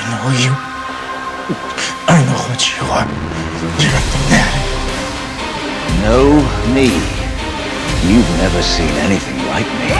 I know you. I know what you are. You're a fanatic. Know me? You've never seen anything like me.